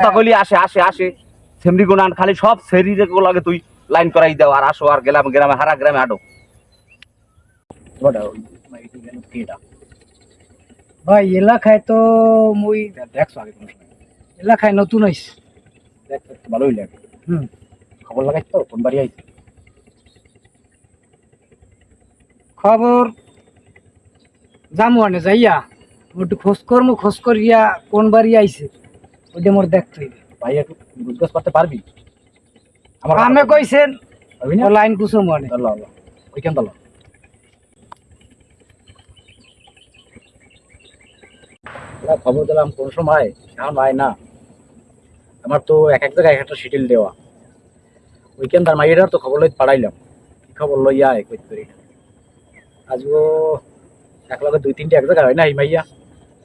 তখনই আসে আসে আসে। সেমরি গুনান খালি সব সেরিরে লাগে তুই লাইন করাই দাও আর আসো আর গেলাম গ্রামে হারা গ্রামে আডো। ভাই এলাকায় তো মুই দেখছ আগে কোনো সময়। এলাকায় নতুন তো ভালোই লাগে হুম। খবর লাগাই তো কোন বাড়ি আইছে? খবর? যামু আনে যাইয়া একটু খোঁজ করমু খোঁজ করিয়া কোন বাড়ি আইছে? ওইটা মোর দেখতে হইবে। ভাই একটু বুঝগাছ করতে পারবি? আমার আমি কইছেন ও লাইন কুসুম আল্লাহ আল্লাহ ওইখান তো খবর দিলাম কোন সময় এখন হয় না। আমার তো এক এক জায়গায় এক একটা শিডিউল দেওয়া। ওইখান তার মাইয়ের তো খবর লই পাঠাইলাম কি খবর লইয়া এক কইতে পারি না। আজও এক লগে দুই তিনটে এক জায়গায় হয় না এই মাইয়া।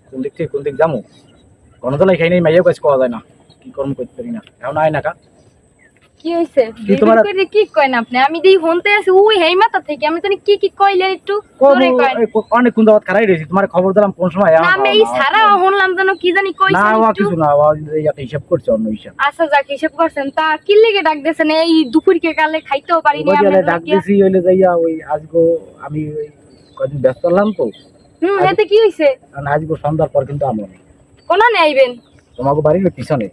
কোন দিক থেকে কোন দিক যামু? খাই নাই কাজ করা যায় না। কি কর্ম করতে পারি না। এখন আয় না কি। হইছে? কি তোমার- করে কি কইন আপনি? আমি দেই হনতে আছি ওই হেই মাথা থেকে। আমি জানি কি কি কইলে একটু জোরে কইন অনেক কোন দাওয়াত খারাই রয়েছি। তোমার খবর দিলাম কোন সময় না আমি এই সারা হনলাম যেন কি জানি না কইছেন কিছু না ও একটা হিসাব করছে অন্য হিসাব। আচ্ছা যাক হিসেব করছেন। তা কি লেগে ডাক এই দুপুরকে কালে খাইতেও পারিনি ওই আমি ডাক দিছি হইলে যাইয়া ওই আজগো আমি কদিন ব্যস্ত হলাম তো। হুম এতে কি হইছে? কারণ আজগো সন্ধ্যার পর কিন্তু আমন কোনা নে আইবেন? তোমাকে বাড়ির পিছনে।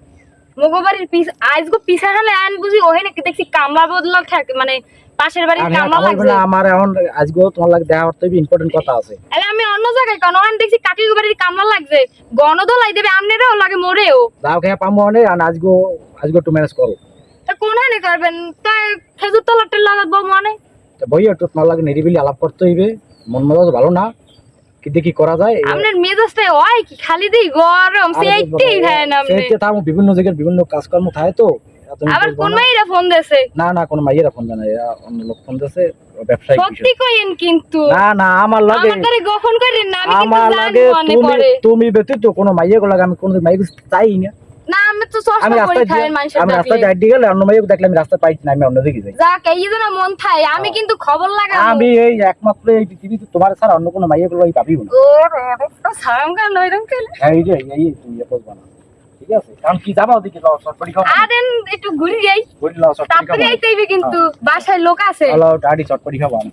মগবাড়ির পিছ আজগো পিছা হালে আন বুঝি ওহে নাকি দেখছি কামলা বদলা থাকে মানে পাশের বাড়ির কামলা খবর লাগছে। না আমার এখন আজগো তোমার লাগে দেখা করতে ইম্পর্টেন্ট কথা আছে। আরে আমি অন্য জায়গায় কেন? ওখানে দেখছি কাকি বাড়ির কামলা লাগছে। গণদোলাই দেবে আমনেরও লাগে মরেও। দাও খেয়ে পামো অনেক আর আজগো আজগো একটু ম্যানেজ করো। তা কোনখানে করবেন? তাই খেজুর তলাটা লাগাবো মানে। তো বই একটু তোমার লাগে নিরিবিলি আলাপ করতে হইবে। মন মেজাজ ভালো না। দেখি করা যায়? আপনার মেজাজটা হয় কি খালি দেই গরম সে একটাই খায় না আপনি বিভিন্ন জায়গার বিভিন্ন কাজকর্ম থাকে তো। আবার কোন মাইরা ফোন দেছে? না না কোন মাইয়েরা ফোন দেয় না এরা অন্য লোক ফোন দেছে ব্যবসায়ী সত্যি কইেন কিন্তু। না না আমার লাগে আমার দ্বারা গোপন করেন না আমি কিন্তু জানি মনে তুমি পড়ে। তুমি ব্যতীত কোনো মাইয়ে লাগে আমি কোন মাইয়া চাই না। না আমি তো আমি রাস্তায় খাই দিয়ে- মানুষের আমি রাস্তায় যাই গেলে অন্য মাইয়ে দেখলে আমি রাস্তায় পাই না আমি অন্য দিকে যাই। যাক এই যেন মন থাই আমি কিন্তু খবর লাগাবো। আমি এই একমাত্র এই পৃথিবীতে তোমার ছাড়া অন্য কোনো মাইয়ে গুলো আমি পাবিও না। ও রে রে, তো সারাম কান? নইরম কেন এই যে এই তুমি করবা না। ঠিক আছে? কারণ কি যাবা ওদিকে? যাও চটপটি খাও আদেন একটু ঘুরে যাই। ঘুরে লাও চটপটি খাও তাড়াতাড়ি আইতে কিন্তু বাসায় লোক আছে। হ্যালো ডাডি চটপটি খাব আমি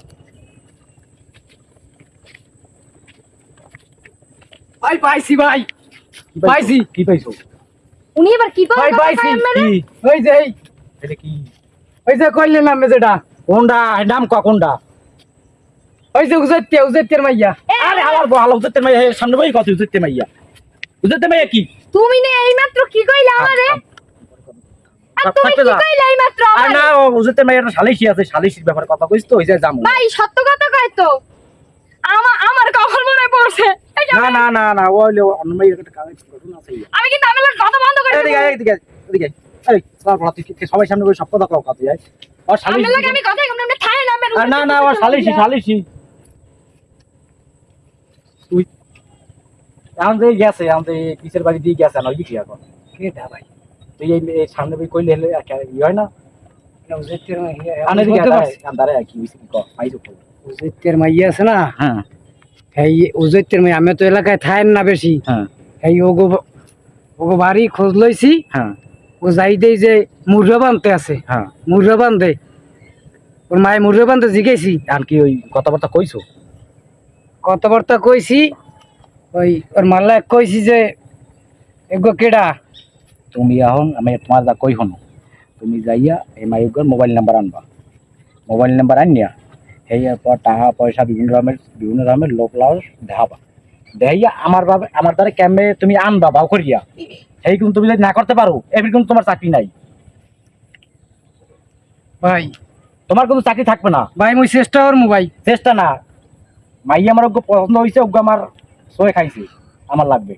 ভাই পাইছি ভাই। পাইছি। কি পাইছো? উনি এবার কি ভাই পায় পাইছি মানে কি? ওই যে এটা কি? ওই যে নাম ক কোনটা ওই যে উজেতে উজেতের মাইয়া। আরে আমার মাইয়া সামনে বই কত মাইয়া? মাইয়া কি? তুমি না এইমাত্র কি কইলা আমারে? না ও উজতে মাইয়া সালিশি আছে সালিশির ব্যাপারে কথা কইছ তো ওই যে যামু ভাই সত্য কথা কয় তো। আমার আমার কখন মনে পড়ছে। না না না না ও হইল অন্য একটা আছে আমি কিন্তু আমি কথা বন্ধ করে। এদিকে আয়, এদিকে আয়, এদিকে। এই সব রাতে কি সবাই সামনে বসে সব কথা কও যায় আর আমি লাগে আমি কথা কম না না না না ও তুই গেছে কিসের বাড়ি দিয়ে গেছে না ওই দিকে এখন। কেটা ভাই? তুই এই সামনে বই কইলে হলে কি- হয় না? পারছি। আন্দারে কি হইছে কি কর পাইছো উজেতের মাইয়া আছে না? হ্যাঁ। এই উজেতের মাইয়া আমি তো এলাকায় থাকেন না বেশি। হ্যাঁ। এই ওগো ওগো বাড়ি খোঁজ লইছি। হ্যাঁ। ও যাই দেই যে মুরগা বানতে আছে। হ্যাঁ। মুরগা বান্ধে ওর মায়ে মুরগা বান্ধে জিগেছি আর কি ওই কথাবার্তা কইছো? কথাবার্তা কইছি। ওই ওর মাল্লা কইছি যে এগো কেডা? তুমি এখন আমি তোমার যা কই হনো তুমি যাইয়া এই মাইকর মোবাইল নাম্বার আনবা। মোবাইল নাম্বার আনিয়া সেই পর টাকা পয়সা বিভিন্ন রকমের বিভিন্ন রকমের লোক লাউস দেখাবা দেখাইয়া আমার ভাবে আমার দ্বারা ক্যাম্পে তুমি আনবা বাউ করিয়া? সেই কিন্তু তুমি যদি না করতে পারো এবার কিন্তু তোমার চাকরি নাই। ভাই। তোমার কিন্তু চাকরি থাকবে না। ভাই মুই চেষ্টা করমু ভাই। চেষ্টা না। মাই আমার ওকে পছন্দ হয়েছে ওকে আমার সয়ে খাইছে আমার লাগবে।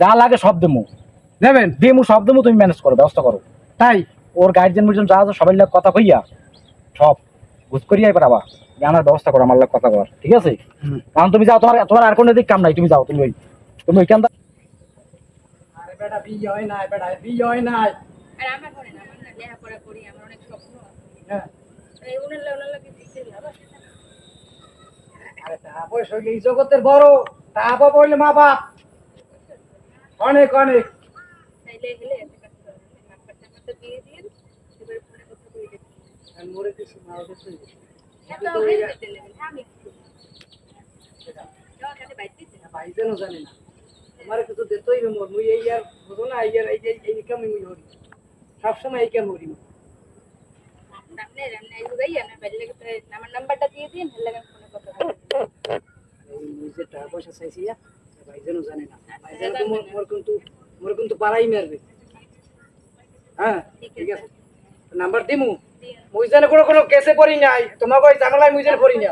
যা লাগে সব দেমু। যাবেন দেমু সব দেমু তুমি ম্যানেজ করো ব্যবস্থা করো। তাই? ওর গার্জেন মিশন যা আছে সবাই লোক কথা কইয়া সব। বুঝ করিয়া এবার আবার। জানার ব্যবস্থা করো আমার লোক কথা কর ঠিক আছে? কারণ তুমি যাও তোমার তোমার আর কোনো দিক কাম নাই তুমি যাও তুমি ওই তুমি ওইখান বেটা বিয়ে হয় নাই বেটা বিয়ে হয় নাই। আর আমার করে না আমার লেখাপড়া করি আমার অনেক স্বপ্ন। হ্যাঁ। এই উনার উনার লাগে দিতে হবে। আরে টাকা পয়সা হইলে এই জগতের বড় টাকা বাবা হইলে মা বাপ। অনেক অনেক। তাইলে হেলে এত কাজ করে নাম্বার টাম্বারটা দিয়ে দিন এবারে ফোনে কথা কই দেব আর মোরে কিছু না ওদের তো এত হেলে দিতে লাগবে আমি যাও তাহলে বাইতে দিতে ভাইজানও জানে না আমার কিছু দিতেই হবে মোর মুই এই আর বুঝো না এই আর এই যে এই কামই মুই হরি সবসময় এই কাম হরি মুই। আপনি রান্না আইবো গাই আপনার বাইরে লাগে আমার নাম্বারটা দিয়ে দিন হেলে আমি ফোনে কথা কই এই মুই যে টাকা পয়সা চাইছি ইয়া, ভাইজানও জানে না ভাইজান তো মোর- মোর কিন্তু মোর কিন্তু পাড়াই মারবে হ্যাঁ ঠিক আছে নাম্বার দিমু মুই কোনো কোনো কেসে পড়ি নাই। তোমাকে ওই ঝামেলায় মুই পড়ি না।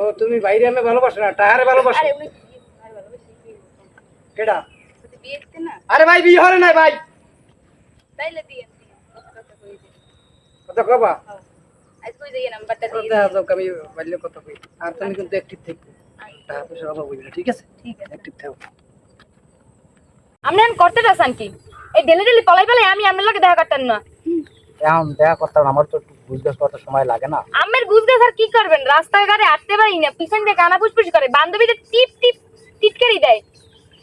ও তুমি বাইরে আমি ভালোবাসো না টাহারে ভালোবাসো। কেডা? আরে ভাই বিয়ে হরে নাই ভাই। কথা কবা? কই। আর তুমি কিন্তু অ্যাক্টিভ থাকবে টাকা পয়সা অভাব হইবে ঠিক আছে? ঠিক আছে। অ্যাক্টিভ আপনি এখন করতে চাচ্ছেন কি এই ডেলি ডেলি পলাই পেলাই আমি আপনার লোকে দেখা করতেন না। এখন দেখা করতাম আমার তো করতে সময় লাগে না। আমের স্যার কি করবেন? রাস্তাঘাটে হাঁটতে পারি না পিছন দিয়ে কানা ফুসফুস করে বান্ধবীদের টিপ টিপ টিটকারি দেয়।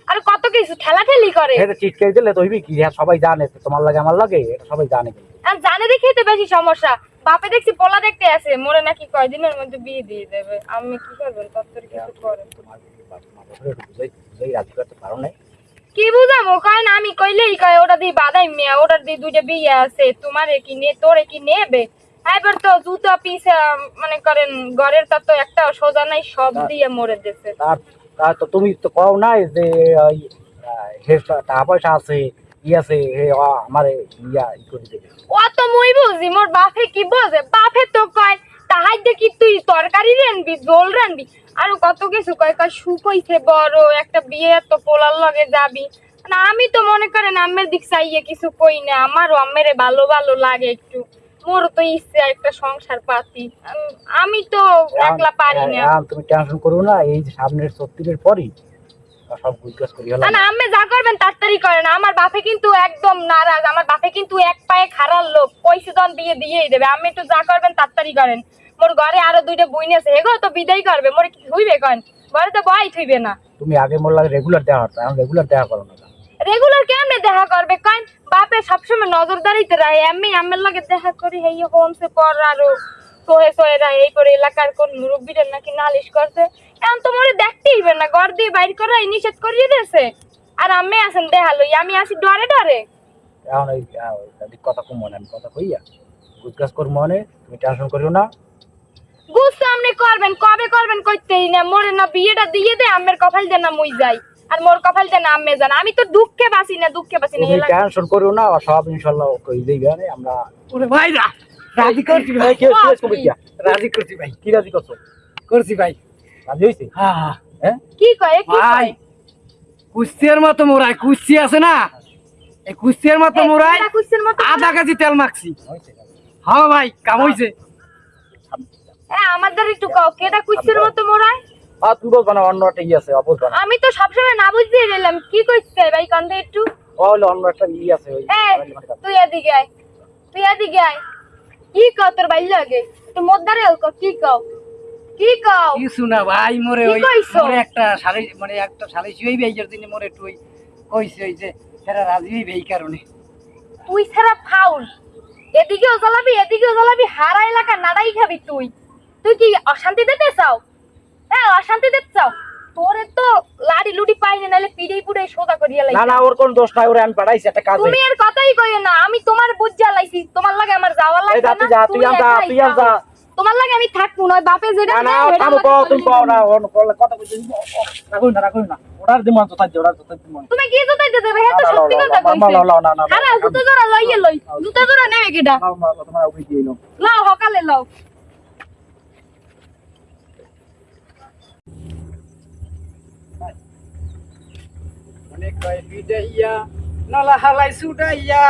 আর কত কিছু ঠেলা ঠেলি করে। এটা চিটকে দিলে তো হইবি কি? হ্যাঁ সবাই জানে তো তোমার লাগে আমার লাগে এটা সবাই জানে। আর জানে দেখেই তো বেশি সমস্যা। বাপে দেখছি পোলা দেখতে আছে মোরে নাকি কয়দিনের মধ্যে বিয়ে দিয়ে দেবে। আমি কি করবেন কিছু বুঝাই বুঝাই রাজি করতে পারো কি বুঝাবো কয় না আমি কইলেই কয় ওটা দিয়ে বাদাই মেয়া ওটার দিয়ে দুইটা বিয়ে আছে। তোমারে কি নে তোরে কি নেবে? এবার তো জুতা পিস মনে করেন ঘরের তা তো একটা সোজা নাই সব দিয়ে মরে দিছে তার তো তুমি তো কও নাই যে হে টাকা পয়সা আছে ই আছে হে আমার ইয়া ই করে দেবে। অত মুই বুঝি মোর বাপে কি বোঝে? বাপে তো কয় তাহাই দেখি তুই তরকারি রানবি জোল রানবি আর কত কিছু কয় কয় সুখ হইছে বড় একটা বিয়ে তো পোলার লগে যাবি। না আমি তো মনে করেন আম্মের দিক চাইয়ে কিছু কই না আমারও আম্মের ভালো ভালো লাগে একটু। মোর তো ইচ্ছে একটা সংসার পাতি। আমি তো একলা পারি না। তুমি টেনশন করো না এই সামনের সত্যির পরই সব গুজগাছ করি হলো না না আম্মে যা করবেন তাড়াতাড়ি করেন। আমার বাপে কিন্তু একদম নারাজ। আমার বাপে কিন্তু এক পায়ে খারাপ লোক। পয়সা দন দিয়ে দিয়েই দেবে। আমি একটু যা করবেন তাড়াতাড়ি করেন। মোর ঘরে আরও দুইটা বইন আছে। এগো তো বিদায় করবে। মোরে কি হইবে কন? ঘরে তো বই থইবে না। তুমি আগে মোর লাগে রেগুলার দেখা হতো। এখন রেগুলার দেখা করো না। রেগুলার কেমনে দেখা করবে কন? বাপে সবসময় নজরদারিতে রাখে আমি আমের লগে দেখা করি হেই হোমসে পর আরও সোহে সোহে রায় এই করে এলাকার কোন মুরব্বীদের নাকি নালিশ করছে। এখন তো মরে দেখতেই হবে না ঘর দিয়ে বাইর করাই নিষেধ করিয়ে দিয়েছে আর আমি আছেন দেখালই আমি আসি ডরে ডরে এখন ওই কথা কম মনে আমি কথা কইয়া গুজগাছ কর মনে তুমি টেনশন করিও না গুস্ত আপনি করবেন কবে করবেন কইতেই না মোরে না বিয়েটা দিয়ে দে আমের কপাল দেন না মুই যাই আর মোর কপাল দেন আম্মে জান আমি তো দুঃখে বাসি না দুঃখে বাসি না তুমি টেনশন করিও না সব ইনশাল্লাহ কই আরে আমরা ওরে ভাই রা রাজি করছি ভাই কি? রাজি করছি ভাই কি রাজি করছ করছি ভাই হ্যাঁ হ্যাঁ হ্যাঁ কি কয় কি ভাই কয় কুস্তির মতো মোরাই কুস্তি আছে না? এই কুস্তির মতো মোরাই আধা কেজি তেল মাখছি। হয়েছে হ্যাঁ ভাই কাম হইছে। এ, আমাদের একটু কও কেটা কুচ্ছের মতো মোরায় আর তুমি বলবা না অন্য একটা ই আছে আমি তো সবসময় না বুঝতে গেলাম কি কইছে ভাই কান্দে একটু। ও হলো অন্য একটা ই আছে ওই তুই এদিকে আয় তুই এদিকে আয়। কি কও তোর ভাই লাগে? তুই মদ্দারে ক কি কও? কি কও? কিছু না ভাই মোরে ওই মোরে একটা শালি মানে একটা শালি এই জন্য মোরে একটু ওই কইছে ওই যে রাজি হইবে এই কারণে। তুই ফাউল। এদিকেও জ্বালাবি এদিকেও জ্বালাবি হারা এলাকা নাড়াই খাবি তুই। তুই কি অশান্তি দিতে চাও? হ্যাঁ অশান্তি দিতে চাও? তোরে তো লাড়ি লুডি পাই না নাহলে পিড়েই পুড়ে সোজা করিয়া না না ওর কোন দোষ নাই ওরে আমি পাঠাইছি একটা কাজে। তুমি আর কথাই কইও না আমি তোমার বুঝা লাইছি তোমার লাগে আমার যাওয়া লাগবে না তুই যা, তুই যা, তুই যা। তোমার লাগে আমি থাকব না বাপে যেটা না থামো কও তুমি। কও না অন্য করলে কথা কইতে রাখুন না রাখুন না। ওটার দিমান তো থাকছে ওটার তো মনে তুমি কি জুতাইতে দেবে? হ্যাঁ তো সত্যি কথা না, না, না, না, না, হারা জুতা জোড়া লইয়ে লই। জুতা জোড়া নেবে কিডা? নাও নাও তোমার ওই দিয়ে নাও। লাও সকালে লাও। অনেক কয় বিদাইয়া নলা হালাই সুডাইয়া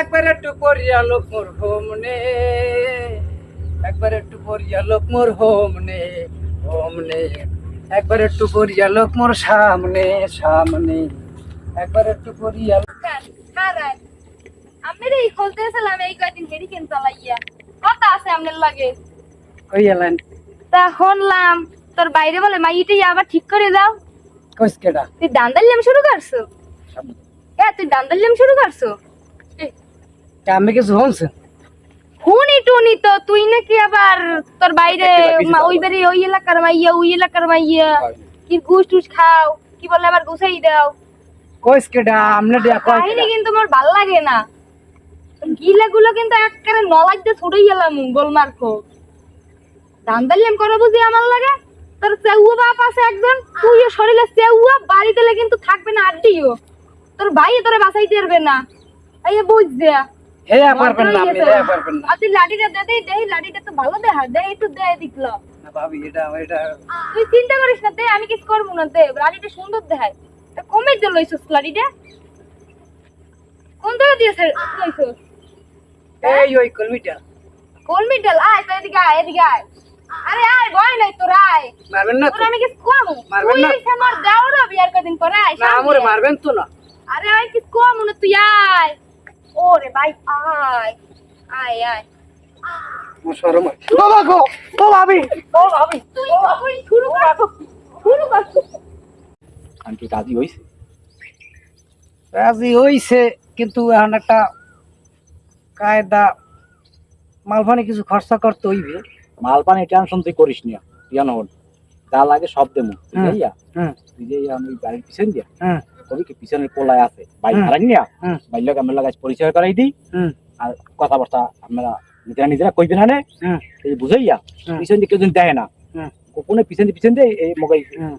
একবার একটু পরিয়া লোক মোর হোমনে। একবার একটু পরিয়া লোক মোর হোমনে হোমনে। একবার একটু পরিয়া লোক মোর সামনে সামনে। একবার একটু হারায় আমি রে খুলতে আসলাম এই কয়দিন হেরিকেন চালাইয়া কথা আছে আপনার লাগে? কই এলেন? তা শুনলাম তোর বাইরে বলে মা মাইটাই আবার ঠিক করে দাও। কইস কেডা? তুই দান্দাল্লাম শুরু করছ? এ তুই দান্দাল্লাম শুরু করছ? আমি কিছু হনছে টুনি তো তুই নাকি আবার তোর বাইরে ওই বাড়ি ওই এলাকার মাইয়া ওই এলাকার মাইয়া। কি ঘুষ টুস খাও কি বলে আবার ঘুষাই দাও। কইস কেডা আমনে দিয়া কয় কাহিনী কিন্তু আমার ভালো লাগে না। গিলা কিন্তু একেবারে নলাজ দিয়ে গেলাম গোলমার খো দান্দালিয়াম করো বুঝি আমার লাগে। তোর চেউয়া বাপ আছে একজন তুইও শরীরে চেউয়া বাড়িতে কিন্তু থাকবে না আড্ডিও। তোর ভাই তোরে বাঁচাইতে পারবে না। এই বুঝ দেয়া হে পারবেন না আপনি হে পারবেন না। আর লাঠিটা দে দেই দেই লাঠিটা তো ভালো দেখা দে একটু দে দেখল না ভাবি এটা এটা তুই চিন্তা করিস না দে আমি কিছু করব না দে লাঠিটা সুন্দর দেখায় তা কমে যে লইছিস লাঠিটা? কোন থেকে দিয়েছে লইছিস? এই ওই কলমিটা। কোন আয় তো এদিকে আয় এদিকে আয়। আরে আয় ভয় নাই তোর আয়। মারবেন না তো। আমি কিছু কম মারবেন না? এসে আমার দেওর বিয়ার কদিন পরে আয় না সামনে মারবেন তো না। আরে আয় কিছু কম না তুই আয়। ওরে ভাই আয় আয় আয়। আমার শরম ও ভাবি। ও ভাবি তুই তুই শুরু কর শুরু কর। আমি কি রাজি হইছে? রাজি হইছে কিন্তু এখন একটা কায়দা মালফানি কিছু খরচা করতে হইবে। মাল পানি টেনশন তুই করিস না হন। যা লাগে সব দেবো। বুঝাইয়া? তুই আমি বাড়ির পিছন দিয়া কবি কি পিছনের পোলায় আছে। হুম। হারাই নিয়া হুম। বাইক আমরা লাগাই পরিচয় করাই দিই। আর কথাবার্তা আমরা নিজেরা নিজেরা কইবে না নে এই বুঝাইয়া। পিছন দিয়ে কেউ দেয় না গোপনে পিছন পিছন দিয়ে এই মগাই হুম।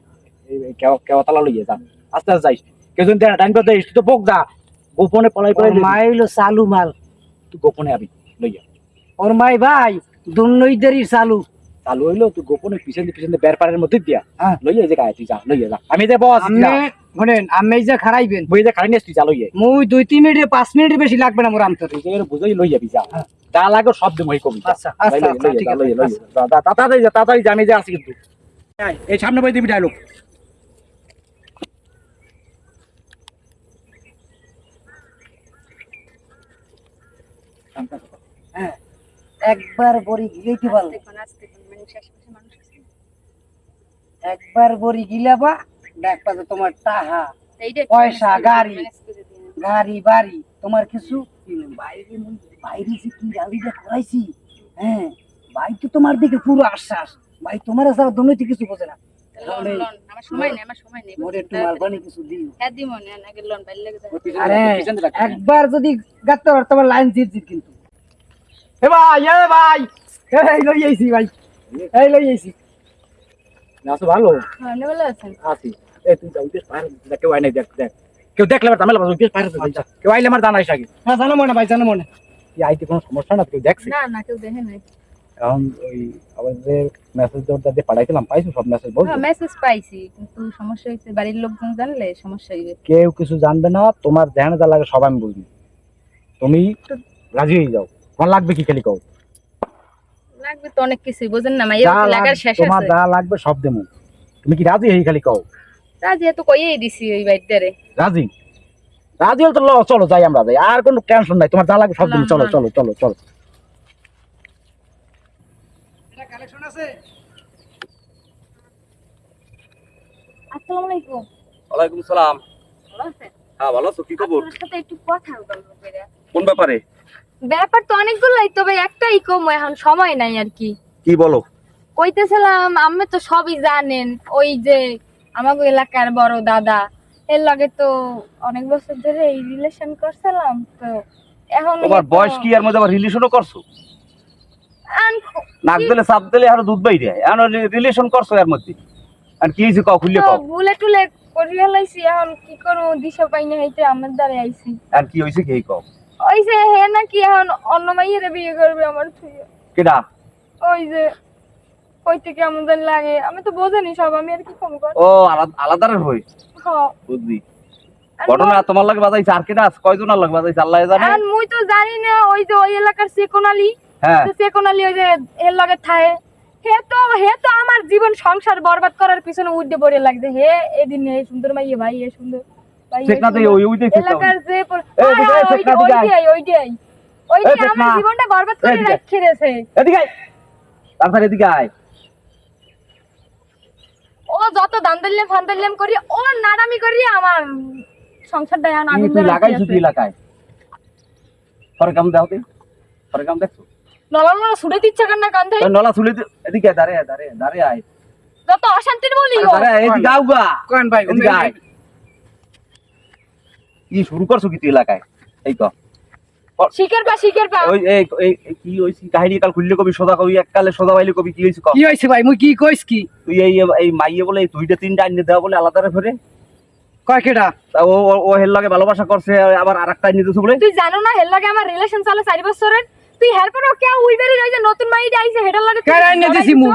কেওয়া তালা যা। আস্তে আস্তে যাইস। কেউ যদি দেয় না টাইম দেয় তো বোক যা। গোপনে পলাই পলাই ওর মাই হইল চালু মাল। তুই গোপনে আবি লইয়া। ওর মাই ভাই দুর্নৈদেরই চালু। চালু হইল তুই গোপনে পিছন পিছন দিয়ে বের মধ্যে দিয়া হ্যাঁ। লইয়া যে গায়ে তুই যা লইয়া যা। আমি যে বস শুনেন আমি যে খারাইবেন বই যে খাড়ি নিস তুই যা লইয়া মুই দুই তিন মিনিট পাঁচ মিনিটের বেশি লাগবে না মোর আমতরে তুই যে বুঝাই লই যাবি যা যা লাগে সব দিন ওই কবি আচ্ছা, আচ্ছা, আচ্ছা, ঠিক আছে, তাড়াতাড়ি যা তাড়াতাড়ি যা আমি যে আছি কিন্তু। এই সামনে বই দিবি ডায়লগ। হ্যাঁ। একবার বড়ি গিলাইতে পারলে একবার বড়ি গিলাবা দেখবা যে তোমার টাহা পয়সা, গাড়ি। গাড়ি বাড়ি তোমার কিছু? বাইরে বাইরে যে কি গাড়িটা করাইছি হ্যাঁ ভাই তো তোমার দিকে পুরো আশ্বাস ভাই তোমার ছাড়া দুর্নীতি কিছু বোঝে না। তাহলে আমার সময় নেই আমার সময় নেই মোরে একটু মালবানি কিছু দিও। হ্যাঁ দিব না আগে লোন বাইরে লেগে যাবে আরে একবার যদি গাতে পার তোমার লাইন জিত জিত কিন্তু। এ ভাই এ ভাই এই লই আইছি ভাই এই লই আইছি। আছো ভালো। হ্যাঁ ভালো আছেন? আছি। এই তুই যা উঠে পারে কেউ আই নাই দেখ দেখ। কেউ দেখলে আমার ঝামেলা উঠে পারে কেউ আইলে আমার জানাইস আগে। না জানো মনে ভাই জানো মনে। এই আইতে কোনো সমস্যা না কেউ দেখছে? না না কেউ দেখে নাই। এখন ওই আমাদের মেসেজ দেওয়ার দিয়ে পাঠাইছিলাম পাইছো সব মেসেজ বলছো হ্যাঁ মেসেজ পাইছি কিন্তু সমস্যা হয়েছে বাড়ির লোকজন জানলে সমস্যা হইবে। কেউ কিছু জানবে না তোমার ধ্যান যা লাগে সব আমি বুঝবি। তুমি রাজি হয়ে যাও। তোমার লাগবে কি খালি কও? লাগবে তো অনেক কিছুই বোঝেন না লাগার তোমার যা লাগবে সব দেবো। তুমি কি রাজি হয়ে খালি কও? রাজি তো কইয়েই দিছি ওই বাড়িটারে রাজি? রাজি হলে তো ল চলো যাই আমরা যাই। আর কোনো টেনশন নাই তোমার যা লাগবে সব দেবো না, চলো চলো চলো চলো। কালেকশন আছে? আসসালামু আলাইকুম ওয়ালাইকুম সালাম। ভালো আছেন? হ্যাঁ ভালো আছো কি খবর? আপনার সাথে একটু কথা বলব কোন ব্যাপারে? ব্যাপার তো অনেকগুলোই তবে একটাই কম এখন সময় নাই আর কি। কি বলো? কইতেছিলাম আমি তো সবই জানেন ওই যে আমাকে এলাকার বড় দাদা। এর লগে তো অনেক বছর ধরে এই রিলেশন করছিলাম তো এখন তোমার বয়স কি? এর মধ্যে আবার রিলেশনও করছ? নাক দিলে চাপ দিলে আরও দুধ বাইরে এখন রিলেশন করছ এর মধ্যে? আর কি হয়েছে কও খুললে কও? ভুলে টুলে করিয়া লাইছি এখন কি করব? দিশা পাই না হইতে আমার দ্বারা আইছি। আর কি হয়েছে কি কও? ওই যে হে নাকি এখন অন্য মাইয়েরে বিয়ে করবে আমার থেকে কেডা? ওই যে কই থেকে এমন জানি লাগে? আমি তো বোঝানি সব আমি আর কি কম কর? ও আলাদা হই? হ্যাঁ বুঝলি। ঘটনা তোমার লাগে বাজাইছে আর কেডা আছে? কয়জন লাগে বাজাইছে? আল্লাহ জানে। আর মুই তো জানি না ওই যে ওই এলাকার সেকোনালি। হ্যাঁ। তো সেকোনালি ওই যে এর লগে থায়ে। হে তো হে তো আমার জীবন সংসার বরবাদ করার পিছনে পড়ে লাগছে। হে এদিন এই সুন্দর মাইয়ে ভাই এ সুন্দর। ওই এলাকার যে। আমার জীবনটা বরবাদ করে। এদিকে আয়। তাড়াতাড়ি এদিকে আয়। ও যত দান্দাল্লাম ফান্দাল্লাম করি ও নারামি করি আমার তুই ধরে লাগাইছো আছে। তুই এলাকায় পরে কাম দাও তুই পরে কাম দেখছ? নলা নলা ছুড়ে দিচ্ছে কেন না কান্ধে নলা দে- এদিকে দাঁড়ে দাঁড়ে দাঁড়ে আয়। যত অশান্তির বলি আরে ও। দাঁড়ে এদিকে আও গা। কোন ভাই এদিকে আয়। কি শুরু করছ কি তুই এলাকায়? এই তো শিখের পা শিখের পা। ওই এই এই- এই কি হইছি? কাহিনী কাল খুললে কবি সদা কবি এককালে সদা বাইলে কবি কি হইছে কি হয়েছে ভাই মুই কি কইস কি? তুই এই এই মাইয়ে বলে দুইটা তিনটা আইনে দেওয়া বলে আলাদা রে ফেরে। কয় কেডা? তা ও ও- ও হের লাগে ভালোবাসা করছে আবার আরেকটা আইনে দিছে বলে। তুই জানো না হের লাগে আমার রিলেশন চলে চারি বছরের? তুই হের পরে কে উইবেরি রই যে নতুন মাইটা আইছে হেটার লাগে তুই কেন আইনে দিছি মুই?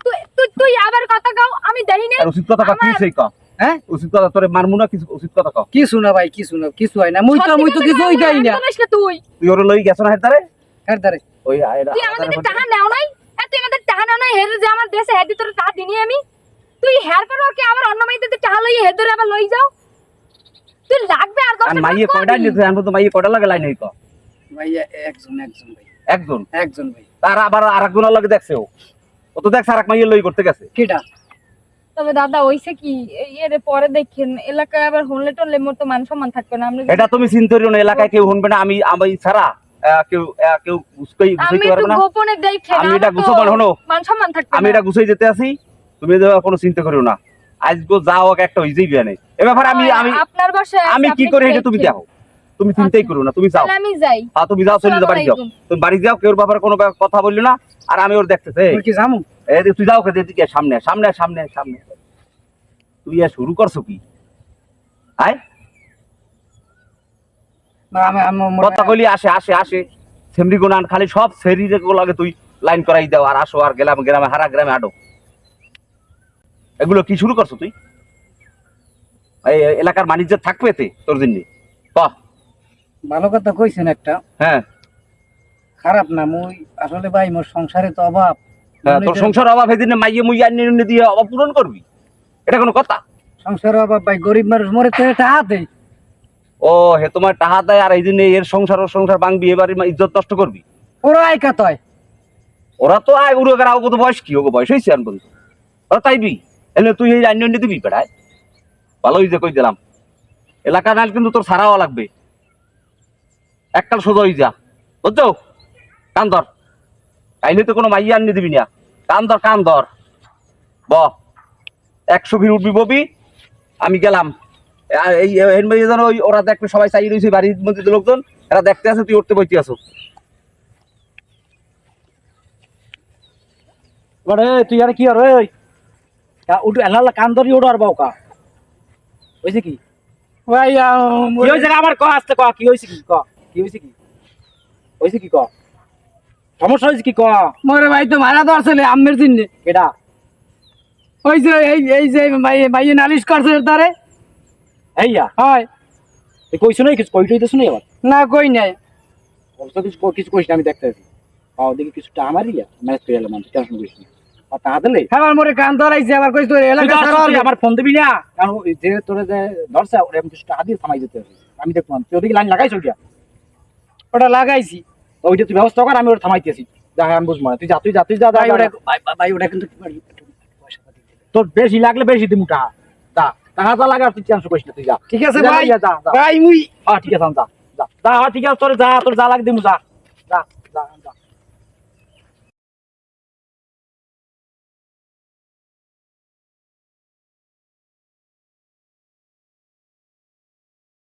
তুই তুই তুই আবার কথা আমি দেই নাই আর উচিত কথা ক কি সেই ক হ্যাঁ? উচিত কথা তোরে মারমু না কিছু উচিত কথা ক কি শুনা ভাই কি শুনা কিছু হয় না। মুই তো মুই তো কিছুই দেই না। তুই। তুই ওরে লই গেছ না হের দ্বারে ওই আয়রা তুই আমাদের টাকা নেও নাই? তুই আমাদের টাকা নেও নাই হের যে আমার দেশে হেদি তোর টাকা দিনি আমি। তুই হের পরে ওকে আবার অন্য মাইতে টাকা লই হের আবার লই যাও? তুই লাগবে আর দশ মাইয়ে কয়টা আইনে আনব তো মাইয়ে কয়টা লাগে লাইন একজন একজন ভাই। একজন? একজন ভাই। তার আবার আরেকজনের লাগে দেখছে ও। তো দেখছে আরেক মাইয়ে লই করতে গেছে। কেডা? তবে দাদা ওইসে কি এর পরে দেখেন এলাকায় আবার হলে টলে মোর তো মান সম্মান থাকবে না আমরা এটা তুমি চিন্তা করিও না এলাকায় কেউ শুনবে না আমি আমি ছাড়া কেউ কেউ আমি গুছাইতে পারবে না। গোপনে দেখে আমি এটা গুছাবো না, শোনো। মান সম্মান থাকবে আমি এটা গুছাই যেতে আছি তুমি কোনো চিন্তা করিও না। যাও হোক একটা হইজেই বিয়া নেই এ ব্যাপারে আমি আমি আপনার বাসায় আমি কি করি এটা তুমি দেখো তুমি চিন্তাই করো না তুমি যাও। আমি যাই। হ্যাঁ তুমি যাও চলে যাও বাড়ি যাও। তুমি বাড়ি যাও কেউ ব্যাপারে কোনো ব্যাপার কথা বললি না আর আমি ওর দেখতেছে। মুই কি জামু এই যে তুই যাও কে এদিকে সামনে সামনে সামনে সামনে। তুই আর শুরু করছ কি? আয়। কথা কইলি আসে আসে আসে। সেমরি গুনান খালি সব শরীরে লাগে তুই লাইন করাই দাও আর আসো আর গেলাম গ্রামে হারা গ্রামে আডো। এগুলো কি শুরু করছ তুই? এই এলাকার বাণিজ্য থাকবে তে তোর জন্য? ক। ভালো কথা কইছেন একটা। হ্যাঁ। খারাপ না মুই আসলে ভাই মোর সংসারে তো অভাব। হ্যাঁ, তোর সংসার অভাব এদিনে মাইয়ে মুইয়ে আনি দিয়ে অভাব পূরণ করবি? এটা কোনো কথা? সংসারে অভাব ভাই গরিব মানুষ মরে তো এটা হাতে। ও হে তোমার টাহা দেয় আর এই জন্য এর সংসার ও সংসার ভাঙবি এবার ইজ্জত নষ্ট করবি? ওরা একা তয়? ওরা তো আয় উড়ে গেলে কত বয়স কি? ওকে বয়স হয়েছে আর বন্ধু ওরা তাইবি এলে তুই এই আইন দিবি বেড়ায়? ভালোই যে কই দিলাম। এলাকা নাল কিন্তু তোর সারাও লাগবে। এককাল সোজা হয়ে যা। বুঝছ? কান ধর। কাইলে তো কোনো মাইয়া আনি দিবি না। কান ধর কান ধর। ব। একশো ভিড় উঠবি ববি আমি গেলাম। এই যেন ওই ওরা দেখবে সবাই চাই রয়েছে বাড়ির মধ্যে লোকজন এরা দেখতে আছে তুই উঠতে বইতে আসো তুই আর কি আর ওই উঠু এলা কান ধরি ওড়ো আর বাউকা। হয়েছে কি? ভাই কি হয়েছে আমার ক আসতে ক কি হয়েছে কি? ক কি হয়েছে কি? হয়েছে কি ক? সমস্যা হয়েছে কি ক? মরে ভাই তো মারা তো আসলে আমের জন্য কেডা? ওই যে এই এই যে ভাই নালিশ করছে তারে এইয়া? হয়। কইছো কিছু? কইটই দিছ না কই নাই। অবশ্য কিছু কিছু আমি দেখতে আছি পাও দেখি কিছুটা আমারই করে এলাম টেনশন করিস না। আর তা দিলে? আমার মরে কান ধরাইছে আবার কইছ তোর এলাকা আমার ফোন দিবি না। কারণ যে তোরে যে ধরছে ওরে আমি কিছুটা হাত দিয়ে থামাই দিতে আমি তুই ওদিকে লাইন লাগাইছ ওইটা ওটা লাগাইছি। ওইটা তুই ব্যবস্থা কর আমি ওটা থামাইতেছি। যা হ্যাঁ, আমি বুঝব না। তুই যা তুই যা তুই যা ভাই ওটা ভাই ওটা কিন্তু। তোর বেশি লাগলে বেশি দিমু টাকা। যা টাকা যা লাগে আর তুই টেনশন করিস না তুই যা। ঠিক আছে ভাই। ভাই মুই হ্যাঁ ঠিক আছে যা যা। হ্যাঁ ঠিক আছে তোর যা তোর যা লাগে দিমু যা। যা।